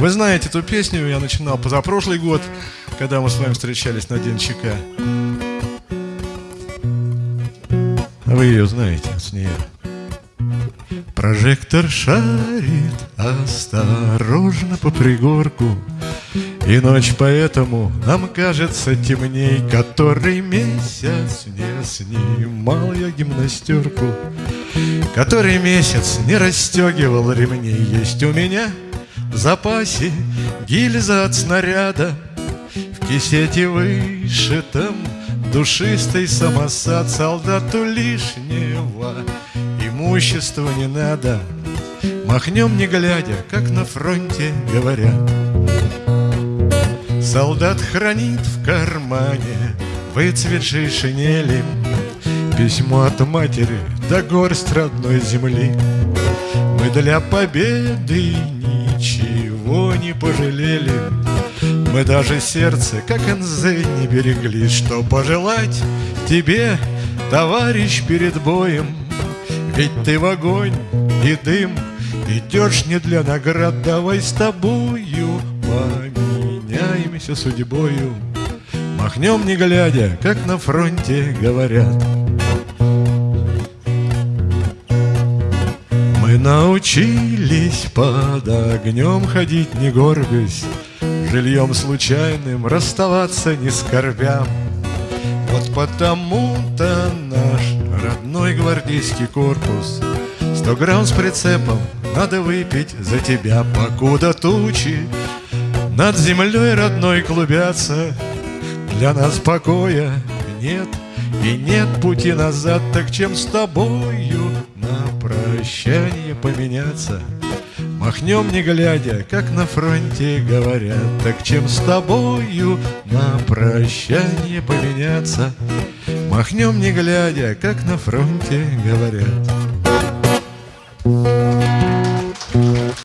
Вы знаете эту песню, я начинал позапрошлый год, когда мы с вами встречались на День ЧК. Вы ее знаете, с нее. Прожектор шарит осторожно по пригорку И ночь поэтому нам кажется темней Который месяц не снимал я гимнастерку Который месяц не расстегивал ремней Есть у меня в запасе гильза от снаряда В кисете вышитом душистый самосад Солдату лишнего имущества не надо. Махнем не глядя, как на фронте говорят. Солдат хранит в кармане выцветшей шинели Письмо от матери да горсть родной земли. Мы для победы ничего не пожалели. Мы даже сердце, как НЗ, не берегли. Что пожелать тебе, товарищ, перед боем? Ведь ты в огонь и дым Идешь не для наград. Давай с тобою Поменяемся судьбою. Махнем не глядя, как на фронте говорят научились под огнем ходить не горбясь Жильем случайным расставаться не скорбя. Вот потому-то наш родной гвардейский корпус Сто грамм с прицепом надо выпить за тебя. Покуда тучи над землей родной клубятся Для нас покоя нет и нет пути назад. Так чем с тобою на прощание поменяться. Махнем не глядя, как на фронте говорят. Так чем с тобою на прощание поменяться? Махнем не глядя, как на фронте говорят